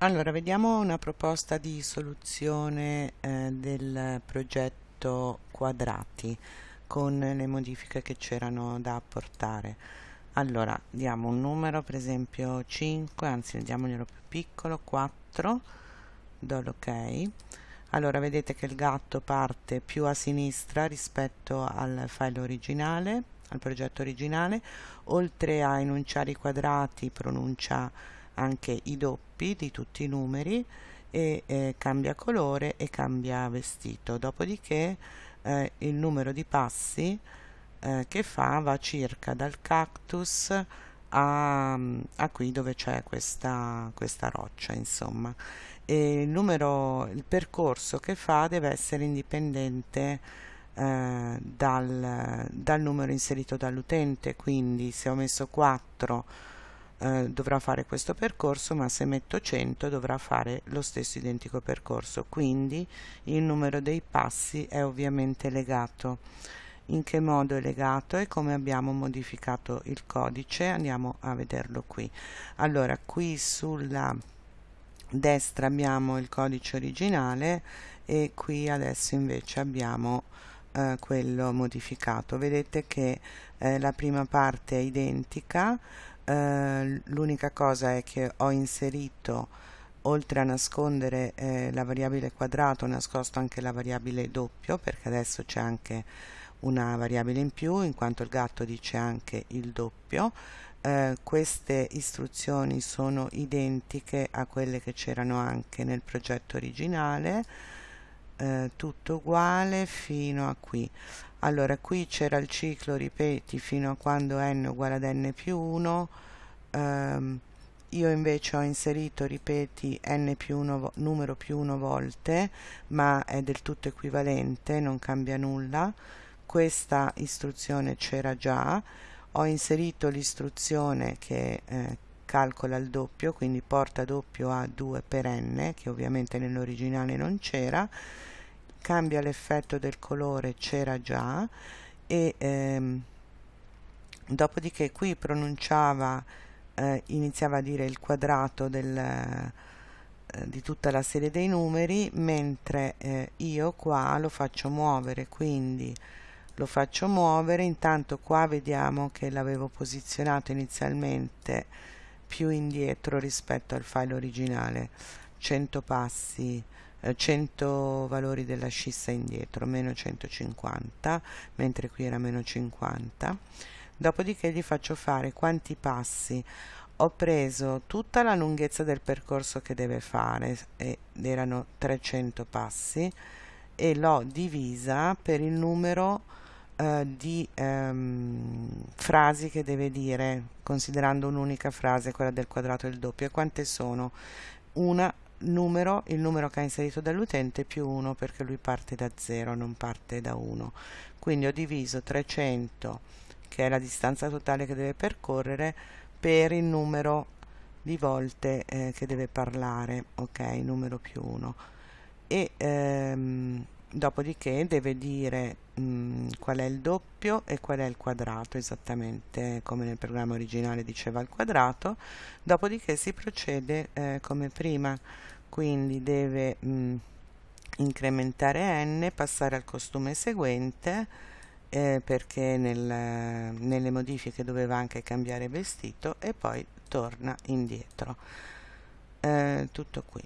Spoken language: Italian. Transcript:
Allora, vediamo una proposta di soluzione eh, del progetto quadrati con le modifiche che c'erano da apportare. Allora, diamo un numero, per esempio 5, anzi diamoglielo più piccolo, 4, do l'ok. Allora, vedete che il gatto parte più a sinistra rispetto al file originale, al progetto originale, oltre a enunciare i quadrati pronuncia anche i doppi di tutti i numeri e eh, cambia colore e cambia vestito. Dopodiché eh, il numero di passi eh, che fa va circa dal cactus a, a qui dove c'è questa, questa roccia insomma. E il numero il percorso che fa deve essere indipendente eh, dal, dal numero inserito dall'utente. Quindi se ho messo 4 eh, dovrà fare questo percorso ma se metto 100 dovrà fare lo stesso identico percorso. Quindi il numero dei passi è ovviamente legato. In che modo è legato e come abbiamo modificato il codice? Andiamo a vederlo qui. Allora qui sulla destra abbiamo il codice originale e qui adesso invece abbiamo eh, quello modificato. Vedete che eh, la prima parte è identica eh, l'unica cosa è che ho inserito oltre a nascondere eh, la variabile quadrato ho nascosto anche la variabile doppio perché adesso c'è anche una variabile in più in quanto il gatto dice anche il doppio. Eh, queste istruzioni sono identiche a quelle che c'erano anche nel progetto originale eh, tutto uguale fino a qui. Allora qui c'era il ciclo ripeti fino a quando n uguale ad n più 1 ehm, io invece ho inserito ripeti n più 1 numero più 1 volte ma è del tutto equivalente non cambia nulla. Questa istruzione c'era già. Ho inserito l'istruzione che eh, calcola il doppio quindi porta doppio a 2 per n che ovviamente nell'originale non c'era. Cambia l'effetto del colore c'era già. E ehm, dopodiché qui pronunciava eh, iniziava a dire il quadrato del, eh, di tutta la serie dei numeri mentre eh, io qua lo faccio muovere quindi lo faccio muovere. Intanto qua vediamo che l'avevo posizionato inizialmente più indietro rispetto al file originale. 100 passi 100 eh, valori della scissa indietro meno 150 mentre qui era meno 50 dopodiché gli faccio fare quanti passi. Ho preso tutta la lunghezza del percorso che deve fare ed erano 300 passi e l'ho divisa per il numero eh, di ehm, frasi che deve dire considerando un'unica frase quella del quadrato e il doppio e quante sono una numero, il numero che ha inserito dall'utente più 1 perché lui parte da 0, non parte da 1. Quindi ho diviso 300, che è la distanza totale che deve percorrere, per il numero di volte eh, che deve parlare, ok, numero più 1. E ehm, dopodiché deve dire qual è il doppio e qual è il quadrato esattamente come nel programma originale diceva il quadrato. Dopodiché si procede eh, come prima quindi deve mh, mm, incrementare n passare al costume seguente eh, perché nel, nelle modifiche doveva anche cambiare vestito e poi torna indietro. Eh, tutto qui